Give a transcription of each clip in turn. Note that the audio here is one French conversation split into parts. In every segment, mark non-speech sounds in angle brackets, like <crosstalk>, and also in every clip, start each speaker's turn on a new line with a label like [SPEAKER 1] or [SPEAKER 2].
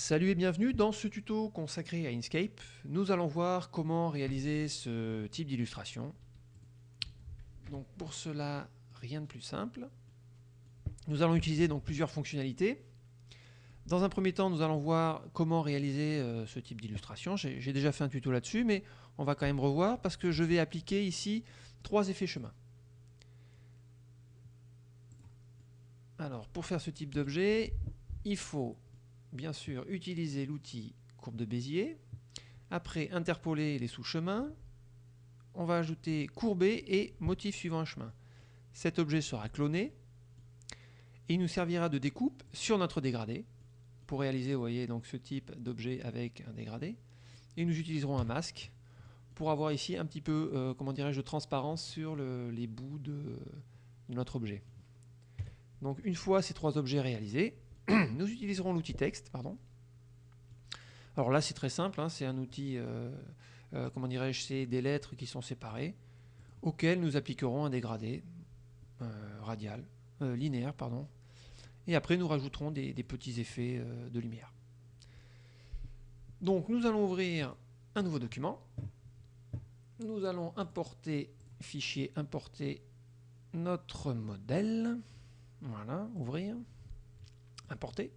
[SPEAKER 1] Salut et bienvenue dans ce tuto consacré à Inkscape. Nous allons voir comment réaliser ce type d'illustration. Donc pour cela, rien de plus simple. Nous allons utiliser donc plusieurs fonctionnalités. Dans un premier temps, nous allons voir comment réaliser euh, ce type d'illustration. J'ai déjà fait un tuto là-dessus, mais on va quand même revoir parce que je vais appliquer ici trois effets chemin. Alors, pour faire ce type d'objet, il faut bien sûr utiliser l'outil courbe de Bézier. Après, interpoler les sous-chemins. On va ajouter courber et motif suivant un chemin. Cet objet sera cloné et il nous servira de découpe sur notre dégradé pour réaliser, vous voyez, donc ce type d'objet avec un dégradé. Et nous utiliserons un masque pour avoir ici un petit peu, euh, comment dirais-je, de transparence sur les bouts de notre objet. Donc une fois ces trois objets réalisés, <clears throat> nous utiliserons l'outil texte, pardon. Alors là, c'est très simple, hein, c'est un outil, euh, euh, comment dirais-je, c'est des lettres qui sont séparées, auxquelles nous appliquerons un dégradé euh, radial, linéaire, pardon. Et après, nous rajouterons des, des petits effets de lumière. Donc, nous allons ouvrir un nouveau document. Nous allons importer, fichier importer notre modèle. Voilà, ouvrir importer.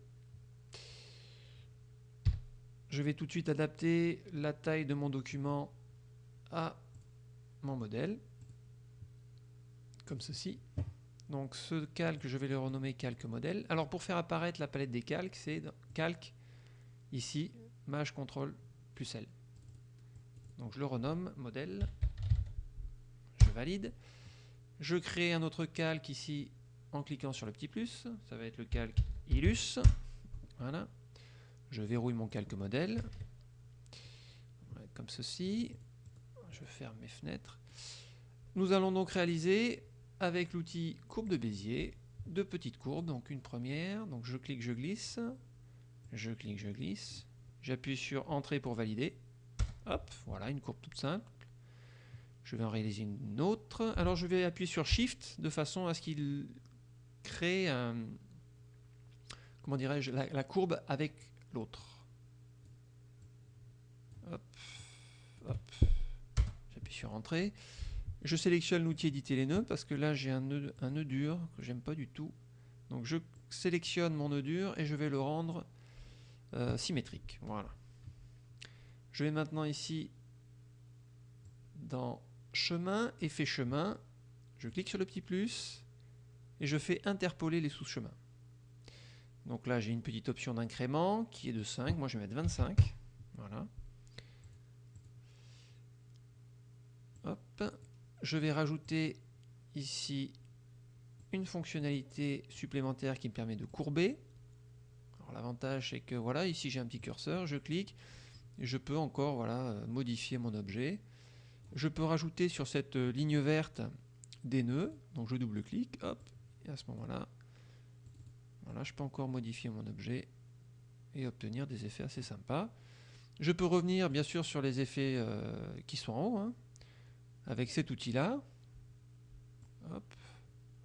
[SPEAKER 1] Je vais tout de suite adapter la taille de mon document à mon modèle, comme ceci. Donc ce calque, je vais le renommer calque modèle. Alors pour faire apparaître la palette des calques, c'est calque, ici, Maj CTRL plus L. Donc je le renomme modèle, je valide. Je crée un autre calque ici en cliquant sur le petit plus, ça va être le calque Illus. Voilà. Je verrouille mon calque modèle. Comme ceci. Je ferme mes fenêtres. Nous allons donc réaliser avec l'outil courbe de Bézier deux petites courbes. Donc une première, donc je clique, je glisse. Je clique, je glisse. J'appuie sur Entrée pour valider. Hop, voilà, une courbe toute simple. Je vais en réaliser une autre. Alors je vais appuyer sur Shift de façon à ce qu'il crée un, comment dirais-je, la, courbe avec l'autre. Hop, hop. J'appuie sur Entrée. Je sélectionne l'outil éditer les nœuds parce que là j'ai un nœud, dur que j'aime pas du tout. Donc je sélectionne mon nœud dur et je vais le rendre euh, symétrique. Voilà. Je vais maintenant ici dans chemin, effet chemin. Je clique sur le petit plus et je fais interpoler les sous-chemins. Donc là, j'ai une petite option d'incrément qui est de 5. Moi, je vais mettre 25. Voilà. Hop. Je vais rajouter ici une fonctionnalité supplémentaire qui me permet de courber. L'avantage c'est que voilà, ici j'ai un petit curseur, je clique, et je peux encore voilà, modifier mon objet. Je peux rajouter sur cette ligne verte des nœuds, donc je double-clique, hop, et à ce moment-là, voilà, je peux encore modifier mon objet et obtenir des effets assez sympas. Je peux revenir bien sûr sur les effets euh, qui sont en haut, hein, avec cet outil-là. Hop,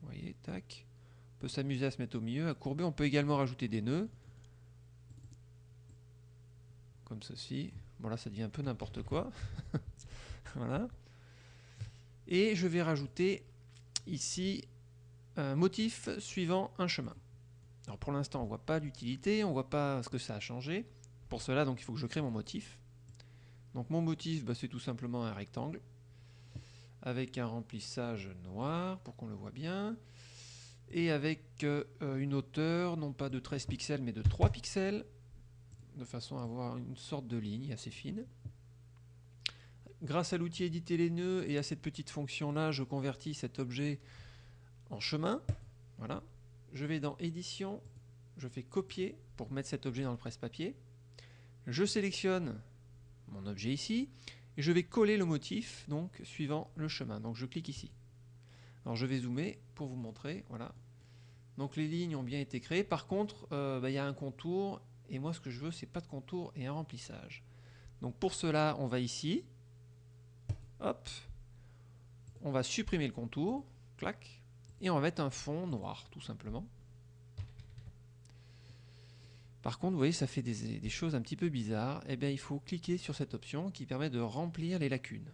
[SPEAKER 1] vous voyez, tac. On peut s'amuser à se mettre au milieu, à courber. On peut également rajouter des nœuds. Comme ceci. Bon là, ça devient un peu n'importe quoi. <laughs> voilà. Et je vais rajouter ici un motif suivant un chemin. Pour l'instant, on ne voit pas l'utilité, on ne voit pas ce que ça a changé. Pour cela, donc, il faut que je crée mon motif. Donc mon motif, bah, c'est tout simplement un rectangle avec un remplissage noir pour qu'on le voit bien et avec euh, une hauteur non pas de 13 pixels mais de 3 pixels de façon à avoir une sorte de ligne assez fine. Grâce à l'outil éditer les nœuds et à cette petite fonction là, je convertis cet objet en chemin. Voilà, je vais dans édition, je fais copier pour mettre cet objet dans le presse-papier. Je sélectionne mon objet ici et je vais coller le motif donc suivant le chemin. Donc je clique ici. Alors je vais zoomer pour vous montrer. Voilà. Donc les lignes ont bien été créées. Par contre, euh, bah, il y a un contour et moi ce que je veux c'est pas de contour et un remplissage. Donc pour cela, on va ici. Hop. On va supprimer le contour. Clac et on va mettre un fond noir tout simplement. Par contre, vous voyez, ça fait des, choses un petit peu bizarres. Eh bien, il faut cliquer sur cette option qui permet de remplir les lacunes.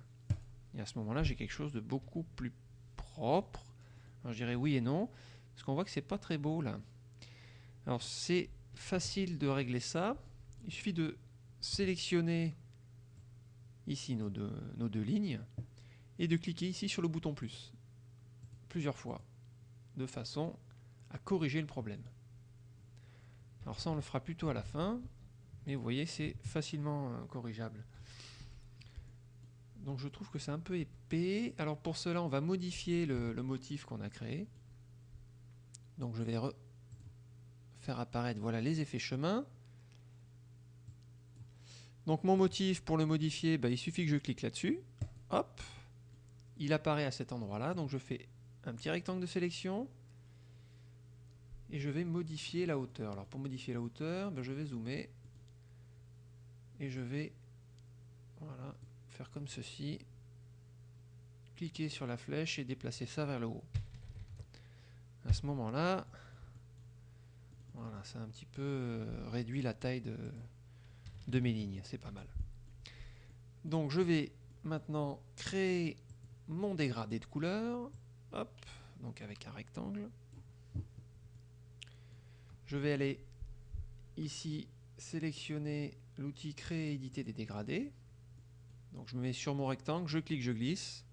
[SPEAKER 1] Et à ce moment-là, j'ai quelque chose de beaucoup plus propre. Je dirais oui et non, parce qu'on voit que c'est pas très beau là. Alors, c'est facile de régler ça. Il suffit de sélectionner ici nos deux lignes et de cliquer ici sur le bouton plus plusieurs fois de façon à corriger le problème. Alors ça on le fera plutôt à la fin mais vous voyez c'est facilement euh, corrigeable. Donc je trouve que c'est un peu épais. Alors pour cela on va modifier le, motif qu'on a créé. Donc je vais faire apparaître voilà les effets chemin. Donc mon motif, pour le modifier, bah, il suffit que je clique là-dessus. Hop, il apparaît à cet endroit-là. Donc je fais un petit rectangle de sélection. Et je vais modifier la hauteur. Alors pour modifier la hauteur, bah, je vais zoomer. Et je vais voilà, faire comme ceci. Cliquer sur la flèche et déplacer ça vers le haut. À ce moment-là, voilà, ça a un petit peu euh, réduit la taille de, de mes lignes, c'est pas mal. Donc je vais maintenant créer mon dégradé de couleur, hop, donc avec un rectangle. Je vais aller ici sélectionner l'outil créer et éditer des dégradés. Donc je me mets sur mon rectangle, je clique, je glisse.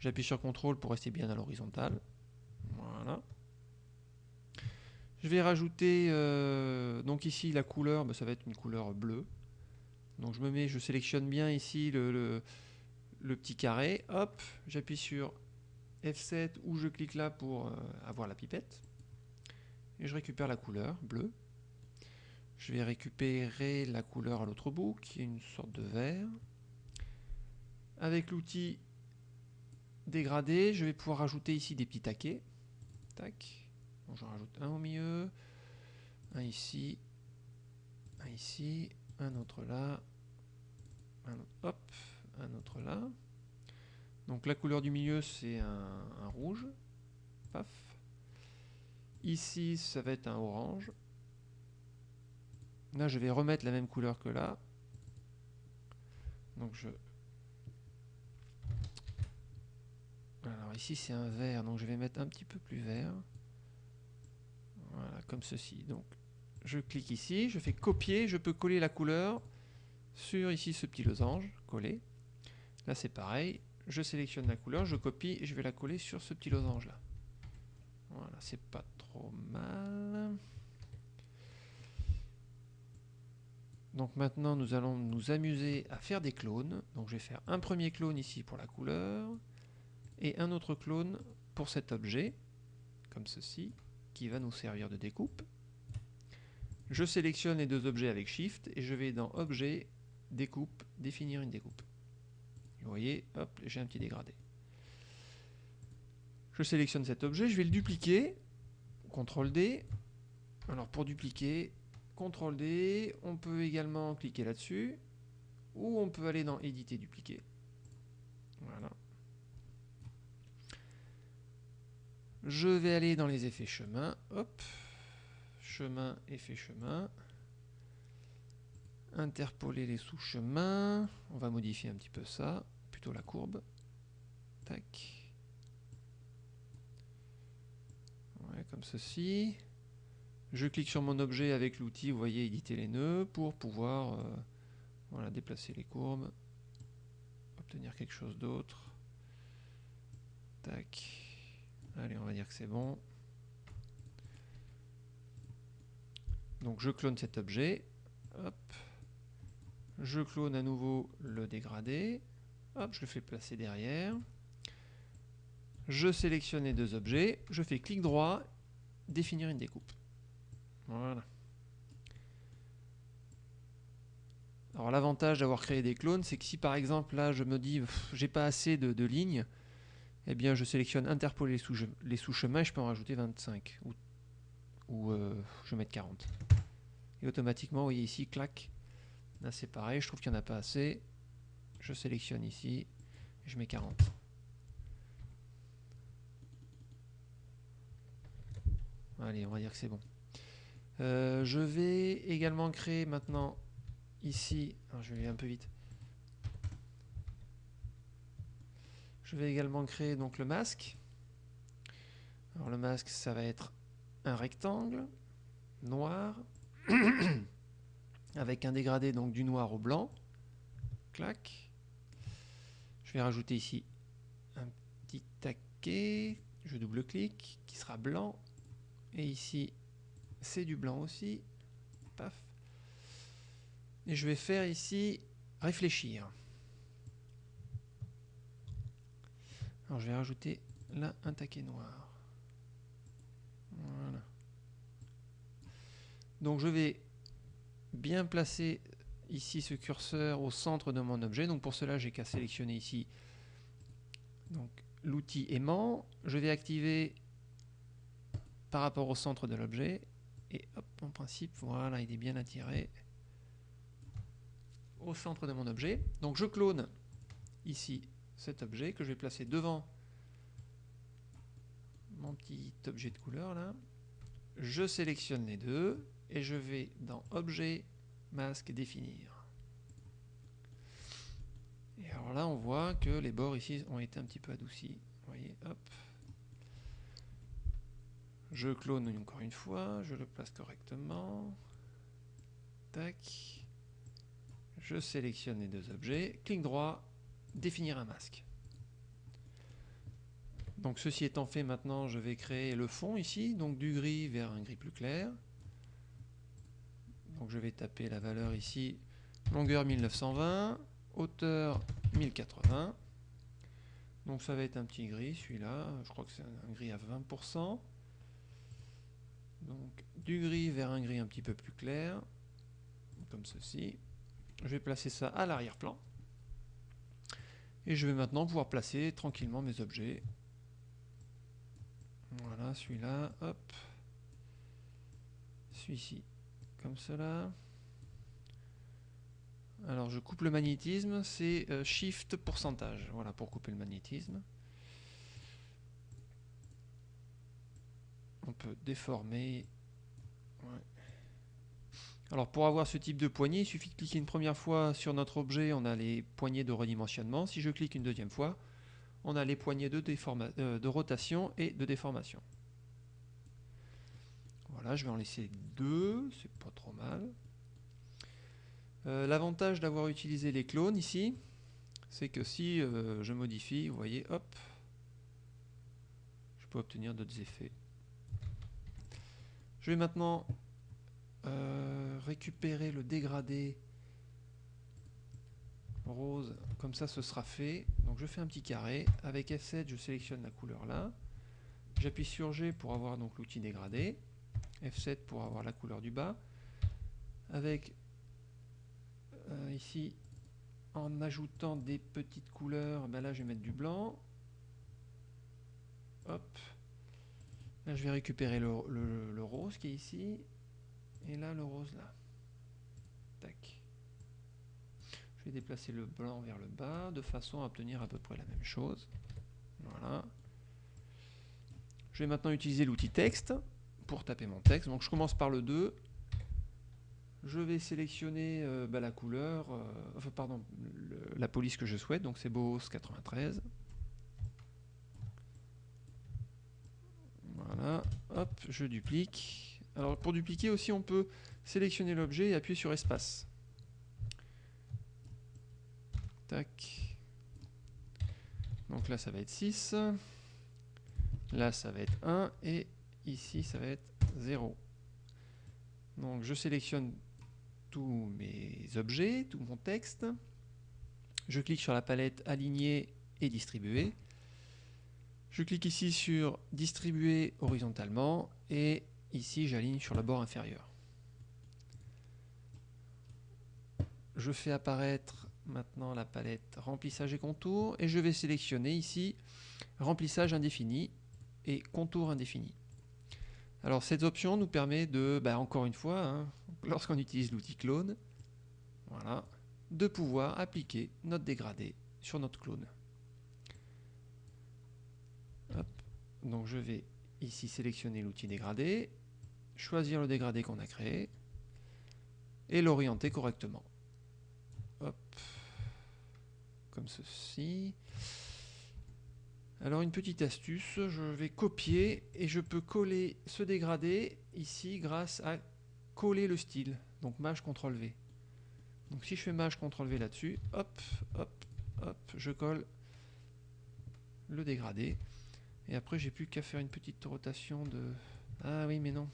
[SPEAKER 1] J'appuie sur CTRL pour rester bien à l'horizontale. Voilà. Je vais rajouter, euh, donc ici la couleur, bah, ça va être une couleur bleue. Donc je me mets, je sélectionne bien ici le, petit carré, hop, j'appuie sur F7 ou je clique là pour euh, avoir la pipette. Et je récupère la couleur bleue. Je vais récupérer la couleur à l'autre bout, qui est une sorte de vert. Avec l'outil dégradé, je vais pouvoir rajouter ici des petits taquets. Tac j'en rajoute un au milieu, un ici, un ici, un autre là, un autre, hop, un autre là. Donc la couleur du milieu c'est un, rouge, paf. Ici ça va être un orange. Là je vais remettre la même couleur que là. Donc je alors ici c'est un vert, donc je vais mettre un petit peu plus vert. Voilà, comme ceci. Donc, je clique ici, je fais copier, je peux coller la couleur sur ici ce petit losange, coller. Là, c'est pareil. Je sélectionne la couleur, je copie et je vais la coller sur ce petit losange là. Voilà, c'est pas trop mal. Donc maintenant, nous allons nous amuser à faire des clones. Donc je vais faire un premier clone ici pour la couleur et un autre clone pour cet objet, comme ceci qui va nous servir de découpe. Je sélectionne les deux objets avec Shift et je vais dans Objet, Découpe, définir une découpe. Vous voyez, hop, j'ai un petit dégradé. Je sélectionne cet objet, je vais le dupliquer, CTRL D. Alors pour dupliquer, CTRL D, on peut également cliquer là-dessus, ou on peut aller dans Éditer, dupliquer. Voilà. Je vais aller dans les effets chemin. Hop. Chemin, effet chemin. Interpoler les sous-chemins. On va modifier un petit peu ça. La courbe. Tac. Comme ceci. Je clique sur mon objet avec l'outil, vous voyez, éditer les nœuds pour pouvoir euh, voilà, déplacer les courbes, obtenir quelque chose d'autre. Tac. Allez, on va dire que c'est bon. Donc je clone cet objet. Hop. Je clone à nouveau le dégradé. Je le fais placer derrière. Je sélectionne les deux objets. Je fais clic droit, définir une découpe. Voilà. Alors l'avantage d'avoir créé des clones, c'est que si par exemple là je me dis j'ai pas assez de lignes, eh bien je sélectionne interpoler les sous-chemins, je peux en rajouter 25 ou, ou euh, je vais mettre 40. Et automatiquement, vous voyez ici, clac, là c'est pareil, je trouve qu'il n'y en a pas assez, je sélectionne ici, je mets 40. Allez, on va dire que c'est bon. Euh, je vais également créer maintenant ici, alors je vais un peu vite. Je vais également créer donc le masque. Alors le masque, ça va être un rectangle noir <coughs> avec un dégradé donc du noir au blanc. Clac. Je vais rajouter ici un petit taquet. Je double-clique qui sera blanc. Et ici, c'est du blanc aussi. Paf. Et je vais faire ici réfléchir. Alors je vais rajouter là un taquet noir. Voilà. Donc je vais bien placer ici ce curseur au centre de mon objet. Donc pour cela, j'ai qu'à sélectionner ici l'outil aimant. Je vais activer par rapport au centre de l'objet. Et hop, en principe, voilà, il est bien attiré au centre de mon objet. Donc je clone ici cet objet que je vais placer devant mon petit objet de couleur là. Je sélectionne les deux et je vais dans Objet, Masque, Définir. Et alors là, on voit que les bords ici ont été un petit peu adoucis. Voyez, hop. Je clone encore une fois, je le place correctement. Tac. Je sélectionne les deux objets, clic droit, définir un masque. Donc ceci étant fait, maintenant je vais créer le fond ici, donc du gris vers un gris plus clair. Donc je vais taper la valeur ici, longueur 1920, hauteur 1080. Donc ça va être un petit gris celui-là, je crois que c'est un gris à 20%. Donc du gris vers un gris un petit peu plus clair, comme ceci. Je vais placer ça à l'arrière-plan. Et je vais maintenant pouvoir placer tranquillement mes objets. Voilà, celui-là, hop. Celui-ci, comme cela. Alors je coupe le magnétisme, c'est euh, Shift pourcentage, voilà pour couper le magnétisme. On peut déformer. Alors pour avoir ce type de poignée, il suffit de cliquer une première fois sur notre objet, on a les poignées de redimensionnement. Si je clique une deuxième fois, on a les poignées de, euh, de rotation et de déformation. Voilà, je vais en laisser deux, c'est pas trop mal. Euh, l'avantage d'avoir utilisé les clones ici, c'est que si euh, je modifie, vous voyez, hop, je peux obtenir d'autres effets. Je vais maintenant euh, récupérer le dégradé rose, comme ça ce sera fait. Donc je fais un petit carré, avec F7 je sélectionne la couleur là, j'appuie sur G pour avoir donc l'outil dégradé, F7 pour avoir la couleur du bas, avec euh, ici en ajoutant des petites couleurs, ben là je vais mettre du blanc, hop, là je vais récupérer le rose qui est ici, et là, le rose là. Tac. Je vais déplacer le blanc vers le bas de façon à obtenir à peu près la même chose. Voilà. Je vais maintenant utiliser l'outil texte pour taper mon texte. Donc je commence par le 2. Je vais sélectionner euh, bah, la couleur, euh, enfin pardon, la police que je souhaite, donc c'est BOS 93. Voilà, hop, je duplique. Alors pour dupliquer aussi, on peut sélectionner l'objet et appuyer sur espace. Tac. Donc là, ça va être 6. Là, ça va être 1. Et ici, ça va être 0. Donc je sélectionne tous mes objets, tout mon texte. Je clique sur la palette Aligner et Distribuer. Je clique ici sur Distribuer horizontalement et Ici, j'aligne sur le bord inférieur. Je fais apparaître maintenant la palette remplissage et contour et je vais sélectionner ici remplissage indéfini et contour indéfini. Alors cette option nous permet de, bah, encore une fois, hein, lorsqu'on utilise l'outil clone, voilà, de pouvoir appliquer notre dégradé sur notre clone. Donc je vais ici sélectionner l'outil dégradé choisir le dégradé qu'on a créé et l'orienter correctement. Comme ceci. Alors une petite astuce, je vais copier et je peux coller ce dégradé ici grâce à coller le style. Donc Maj CTRL V. Donc si je fais Maj CTRL V là-dessus, hop, hop, hop, je colle le dégradé. Et après j'ai plus qu'à faire une petite rotation de... Ah oui mais non.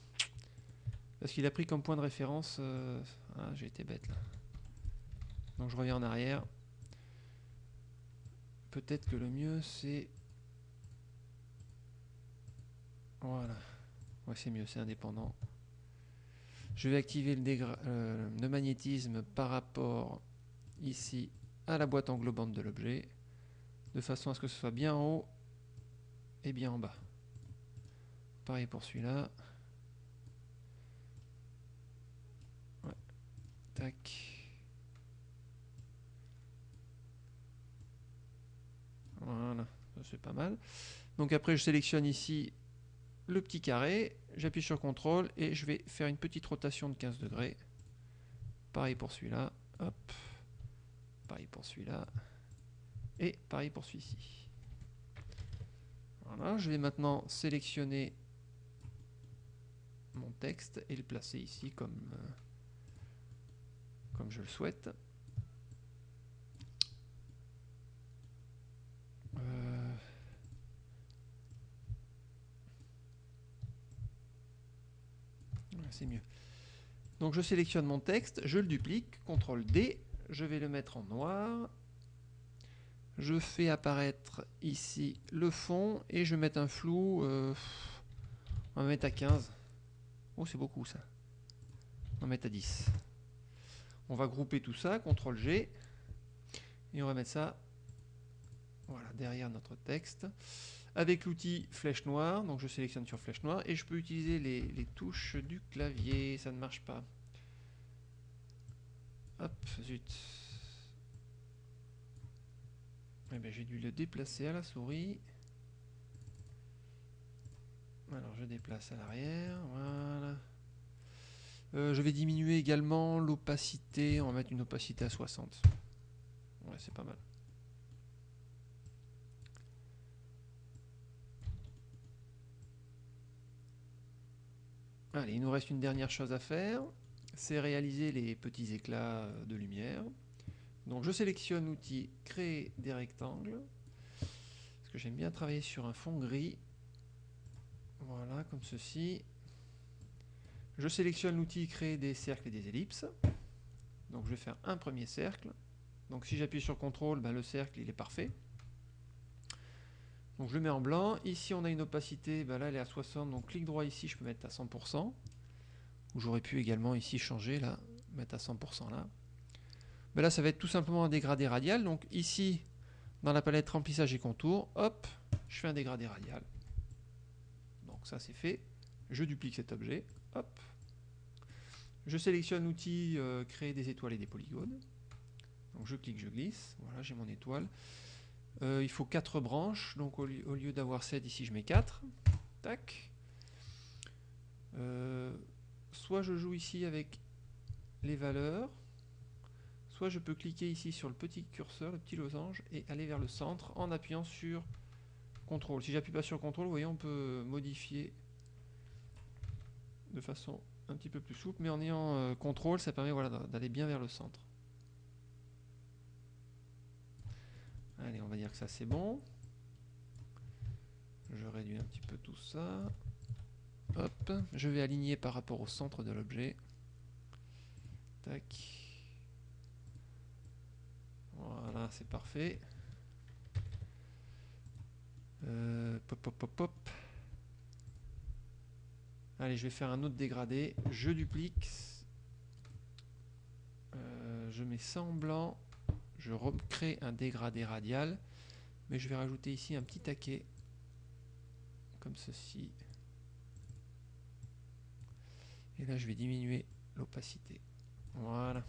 [SPEAKER 1] Parce qu'il a pris comme point de référence... Euh, ah j'ai été bête là. Donc je reviens en arrière. Peut-être que le mieux c'est Voilà. Ouais, c'est mieux, c'est indépendant. Je vais activer le, euh, le, magnétisme par rapport ici à la boîte englobante de l'objet, de façon à ce que ce soit bien en haut et bien en bas. Pareil pour celui-là. Tac. Voilà, c'est pas mal. Donc après je sélectionne ici le petit carré, j'appuie sur CTRL et je vais faire une petite rotation de 15 degrés. Pareil pour celui-là, hop, pareil pour celui-là, et pareil pour celui-ci. Je vais maintenant sélectionner mon texte et le placer ici comme, euh, comme je le souhaite. Mieux. Donc je sélectionne mon texte, je le duplique, CTRL D, je vais le mettre en noir. Je fais apparaître ici le fond et je vais mettre un flou, euh, on va mettre à 15. Oh c'est beaucoup ça. On va mettre à 10. On va grouper tout ça, CTRL G, et on va mettre ça voilà, derrière notre texte avec l'outil flèche noire. Donc je sélectionne sur flèche noire et je peux utiliser les, touches du clavier. Ça ne marche pas. Hop, zut. Eh ben, j'ai dû le déplacer à la souris. Alors je déplace à l'arrière, voilà. Euh, je vais diminuer également l'opacité, on va mettre une opacité à 60. Ouais, c'est pas mal. Allez, il nous reste une dernière chose à faire, c'est réaliser les petits éclats de lumière. Donc je sélectionne l'outil créer des rectangles, parce que j'aime bien travailler sur un fond gris. Voilà, comme ceci. Je sélectionne l'outil créer des cercles et des ellipses. Donc je vais faire un premier cercle. Donc si j'appuie sur CTRL, ben, le cercle il est parfait. Donc je le mets en blanc. Ici, on a une opacité, ben là, elle est à 60. Donc clic droit ici, je peux mettre à 100%. Ou j'aurais pu également ici changer, là, mettre à 100% là. Mais là, ça va être tout simplement un dégradé radial. Donc ici, dans la palette remplissage et contours, hop, je fais un dégradé radial. Donc ça, c'est fait. Je duplique cet objet. Hop. Je sélectionne l'outil euh, créer des étoiles et des polygones. Donc je clique, je glisse. Voilà, j'ai mon étoile. Euh, il faut 4 branches, donc au lieu, d'avoir 7, ici je mets 4. Tac. Euh, soit je joue ici avec les valeurs, soit je peux cliquer ici sur le petit curseur, le petit losange, et aller vers le centre en appuyant sur CTRL. Si j'appuie pas sur CTRL, vous voyez, on peut modifier de façon un petit peu plus souple, mais en ayant euh, CTRL, ça permet d'aller bien vers le centre. Allez, on va dire que ça c'est bon. Je réduis un petit peu tout ça. Hop, je vais aligner par rapport au centre de l'objet. Tac. Voilà, c'est parfait. Euh, pop, pop, pop, pop. Allez, je vais faire un autre dégradé. Je duplique. Euh, je mets ça en blanc je recrée un dégradé radial, mais je vais rajouter ici un petit taquet, comme ceci. Et là, je vais diminuer l'opacité. Voilà.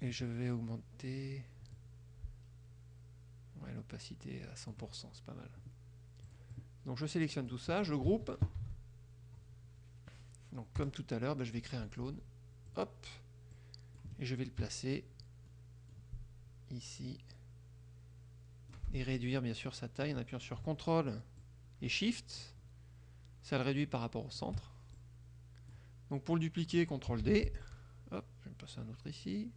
[SPEAKER 1] Et je vais augmenter... L'opacité à 100%, c'est pas mal. Donc je sélectionne tout ça, je groupe. Donc comme tout à l'heure, ben, je vais créer un clone. Hop. Et je vais le placer ici. Et réduire bien sûr sa taille en appuyant sur CTRL et SHIFT. Ça le réduit par rapport au centre. Donc pour le dupliquer, CTRL D. Hop, je vais me passer un autre ici.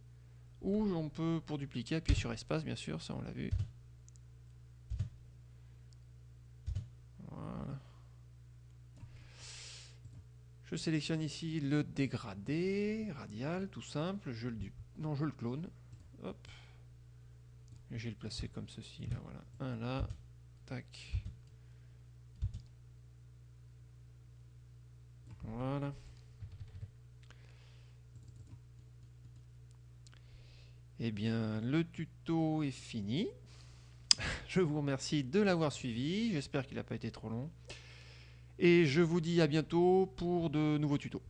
[SPEAKER 1] Ou on peut, pour dupliquer, appuyer sur espace, bien sûr, ça on l'a vu. Je sélectionne ici le dégradé, radial, tout simple. Je le, non, je le clone. Hop. Le placer comme ceci, là, voilà. Un là, tac. Voilà. Eh bien, le tuto est fini. <laughs> Je vous remercie de l'avoir suivi. J'espère qu'il n'a pas été trop long. Et je vous dis à bientôt pour de nouveaux tutos.